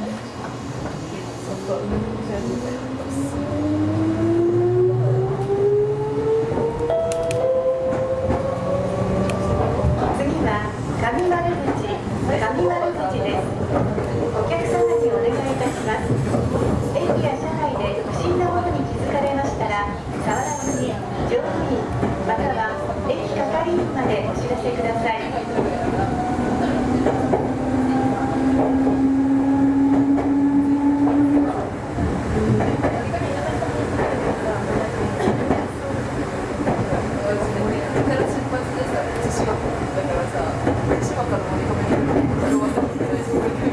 そっと調べてます。だからさ千葉から乗り込める